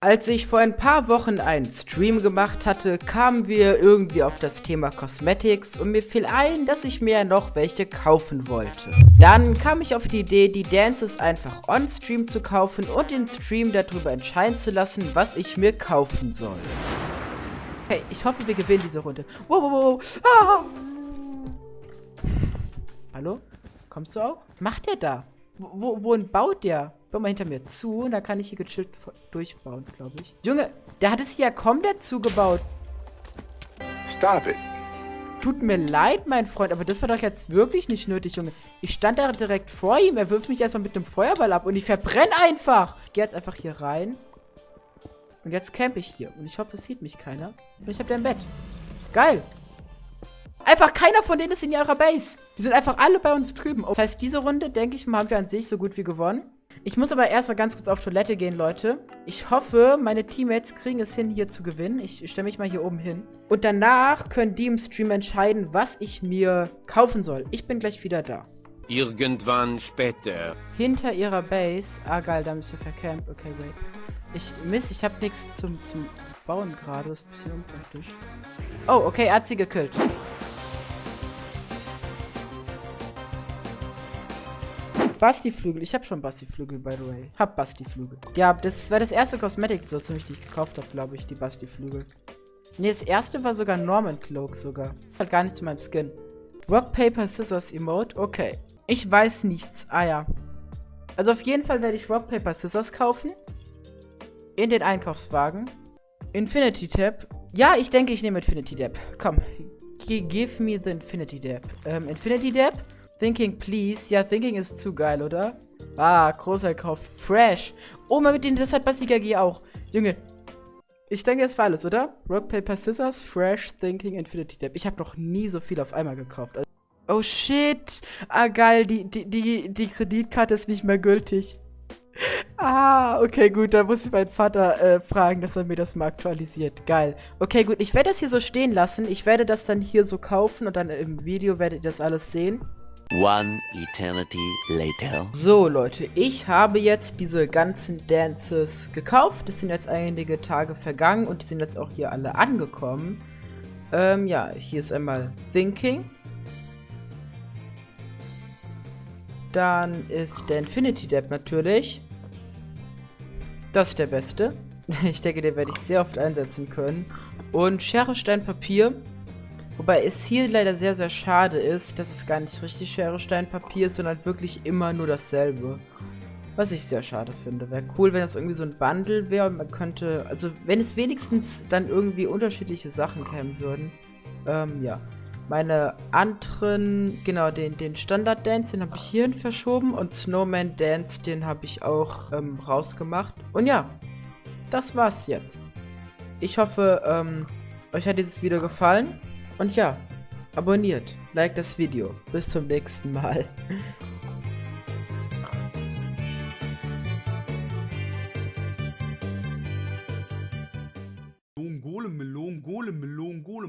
Als ich vor ein paar Wochen einen Stream gemacht hatte, kamen wir irgendwie auf das Thema Cosmetics und mir fiel ein, dass ich mir noch welche kaufen wollte. Dann kam ich auf die Idee, die Dances einfach on-stream zu kaufen und den Stream darüber entscheiden zu lassen, was ich mir kaufen soll. Hey, ich hoffe, wir gewinnen diese Runde. Wow, wow, wow. Ah! Hallo? Kommst du auch? Macht der da? Wo, wohin baut der? Bau mal hinter mir zu und dann kann ich hier gechillt durchbauen, glaube ich. Junge, der hat es hier ja komplett zugebaut. Stop it. Tut mir leid, mein Freund, aber das war doch jetzt wirklich nicht nötig, Junge. Ich stand da direkt vor ihm, er wirft mich erstmal mit einem Feuerball ab und ich verbrenne einfach. Ich gehe jetzt einfach hier rein. Und jetzt campe ich hier. Und ich hoffe, es sieht mich keiner. Und ich habe ein Bett. Geil. Einfach keiner von denen ist in ihrer Base. Die sind einfach alle bei uns drüben. Das heißt, diese Runde, denke ich mal, haben wir an sich so gut wie gewonnen. Ich muss aber erstmal ganz kurz auf Toilette gehen, Leute. Ich hoffe, meine Teammates kriegen es hin, hier zu gewinnen. Ich stelle mich mal hier oben hin. Und danach können die im Stream entscheiden, was ich mir kaufen soll. Ich bin gleich wieder da. Irgendwann später. Hinter ihrer Base. Ah, geil, da müssen wir vercampt. Okay, wait. Ich, Mist, ich habe nichts zum, zum Bauen gerade. Das ist ein bisschen unpraktisch. Oh, okay, er hat sie gekillt. Basti-Flügel. Ich habe schon Basti-Flügel, by the way. Hab Basti-Flügel. Ja, das war das erste Cosmetic, so ziemlich, die ich gekauft habe, glaube ich, die Basti-Flügel. Ne, das erste war sogar Norman Cloak sogar. Hat gar nichts zu meinem Skin. Rock, Paper, Scissors Emote. Okay. Ich weiß nichts. Ah ja. Also auf jeden Fall werde ich Rock, Paper, Scissors kaufen. In den Einkaufswagen. Infinity Tab. Ja, ich denke, ich nehme Infinity Dab. Komm. G give me the Infinity Dab. Ähm, Infinity Dab. Thinking, please. Ja, Thinking ist zu geil, oder? Ah, großer Kauf. Fresh. Oh mein Gott, das hat Basika G auch. Junge. Ich denke, es war alles, oder? Rock, Paper, Scissors, Fresh, Thinking, Infinity Dab. Ich habe noch nie so viel auf einmal gekauft. Oh shit. Ah, geil. Die, die, die, die Kreditkarte ist nicht mehr gültig. Ah, okay, gut, da muss ich meinen Vater äh, fragen, dass er mir das mal aktualisiert. Geil. Okay, gut, ich werde das hier so stehen lassen. Ich werde das dann hier so kaufen und dann im Video werdet ihr das alles sehen. One eternity later. So, Leute, ich habe jetzt diese ganzen Dances gekauft. Es sind jetzt einige Tage vergangen und die sind jetzt auch hier alle angekommen. Ähm, ja, hier ist einmal Thinking. Dann ist der Infinity Dab natürlich. Das ist der beste. Ich denke, den werde ich sehr oft einsetzen können. Und Schere, Stein, Papier. Wobei es hier leider sehr, sehr schade ist, dass es gar nicht richtig Schere, Stein, Papier ist, sondern wirklich immer nur dasselbe. Was ich sehr schade finde. Wäre cool, wenn das irgendwie so ein Bundle wäre und man könnte, also wenn es wenigstens dann irgendwie unterschiedliche Sachen kämen würden. Ähm, ja. Meine anderen, genau, den, den Standard-Dance, den habe ich hierhin verschoben und Snowman Dance, den habe ich auch ähm, rausgemacht. Und ja, das war's jetzt. Ich hoffe, ähm, euch hat dieses Video gefallen. Und ja, abonniert, like das Video. Bis zum nächsten Mal. Golem, Melon, Golem, Melon, Golem.